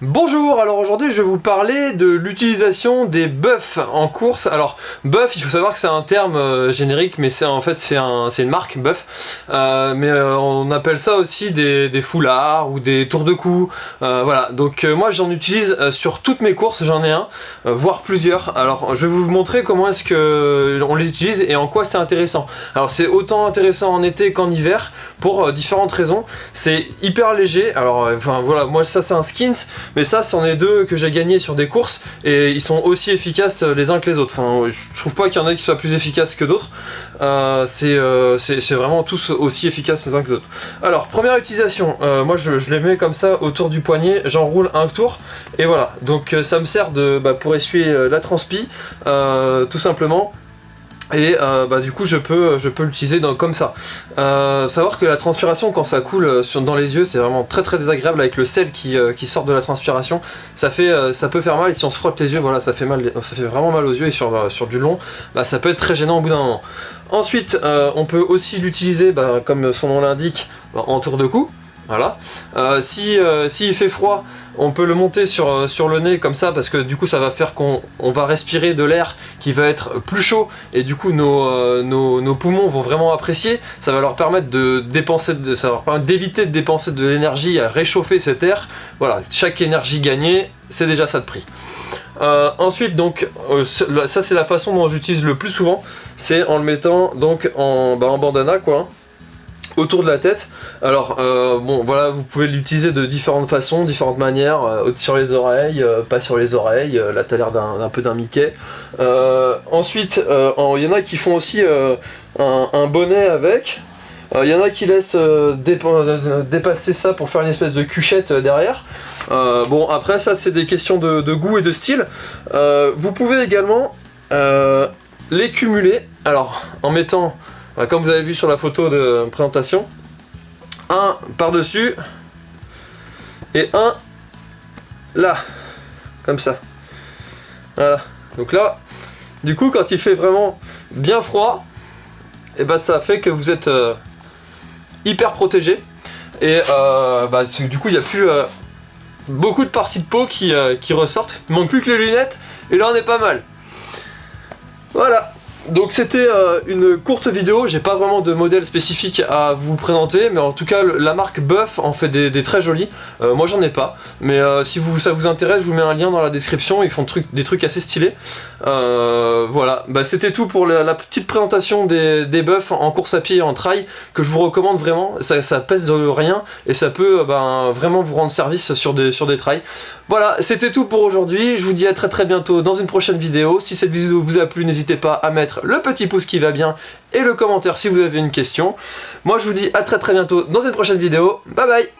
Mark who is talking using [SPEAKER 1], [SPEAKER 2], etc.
[SPEAKER 1] Bonjour, alors aujourd'hui je vais vous parler de l'utilisation des buffs en course. Alors buff, il faut savoir que c'est un terme euh, générique, mais c'est en fait c'est un, une marque buff. Euh, mais euh, on appelle ça aussi des, foulards ou des tours de cou. voilà, donc moi j'en utilise sur toutes mes courses, j'en ai un, voire plusieurs. Alors je vais vous montrer comment est-ce que on les utilise et en quoi c'est intéressant. Alors c'est autant intéressant en été qu'en hiver pour différentes raisons. C'est hyper léger. Alors enfin voilà, moi ça c'est un skins. Mais ça, c'en est deux que j'ai gagné sur des courses et ils sont aussi efficaces les uns que les autres. Enfin, je trouve pas qu'il y en ait qui soient plus efficaces que d'autres. Euh, euh, c'est vraiment tous aussi efficaces les uns que les autres. Alors, première utilisation, euh, moi je, les mets comme ça autour du poignet, j'enroule un tour et voilà. Donc ça me sert de, bah, pour essuyer la transpi, tout simplement et euh, bah, du coup je peux, je peux l'utiliser comme ça. Euh, savoir que la transpiration quand ça coule euh, dans les yeux c'est vraiment très très désagréable avec le sel qui, qui, sort de la transpiration. Ça, fait, ça peut faire mal et si on se frotte les yeux voilà ça fait, mal, ça fait vraiment mal aux yeux et sur, sur du long bah, ça peut être très gênant au bout d'un moment. Ensuite on peut aussi l'utiliser bah, comme son nom l'indique en tour de cou. Voilà. Euh, si euh, s'il fait froid, on peut le monter sur, euh, sur le nez comme ça parce que du coup ça va faire qu'on va respirer de l'air qui va être plus chaud et du coup nos, poumons vont vraiment apprécier. Ça va leur permettre de dépenser, de, ça va leur permettre d'éviter de dépenser de l'énergie à réchauffer cet air. Voilà, chaque énergie gagnée, c'est déjà ça de prix. ensuite donc ça c'est la façon dont j'utilise le plus souvent c'est en le mettant donc en, bah, en bandana quoi autour de la tête. Alors, euh, bon, voilà, vous pouvez l'utiliser de différentes façons, différentes manières, euh, sur les oreilles, euh, pas sur les oreilles, là t'as l'air d'un peu d'un Mickey. ensuite, il y en a qui font aussi un, bonnet avec, il y en a qui laissent dépasser ça pour faire une espèce de cuchette derrière. bon, après ça c'est des questions de, de, goût et de style. vous pouvez également les cumuler, alors en mettant comme vous avez vu sur la photo de présentation, un par-dessus et un là, comme ça. Voilà. Donc là, du coup, quand il fait vraiment bien froid, et eh ben ça fait que vous êtes euh, hyper protégé. Et euh, bah, du coup, il n'y a plus euh, beaucoup de parties de peau qui, qui ressortent. Il manque plus que les lunettes, et là on est pas mal. Voilà. Donc c'était euh, une courte vidéo, j'ai pas vraiment de modèle spécifique à vous présenter, mais en tout cas la marque Buff en fait des, très jolis, euh, moi j'en ai pas, mais euh, si ça vous intéresse je vous mets un lien dans la description, ils font des trucs assez stylés. voilà, bah, c'était tout pour la, petite présentation des, des buffs en course à pied et en trail, que je vous recommande vraiment, ça, ça pèse rien, et ça peut ben, vraiment vous rendre service sur des, sur des trails. Voilà, c'était tout pour aujourd'hui, je vous dis à très très bientôt dans une prochaine vidéo, si cette vidéo vous a plu n'hésitez pas à mettre le petit pouce qui va bien et le commentaire si vous avez une question. Moi je vous dis à très très bientôt dans une prochaine vidéo. Bye bye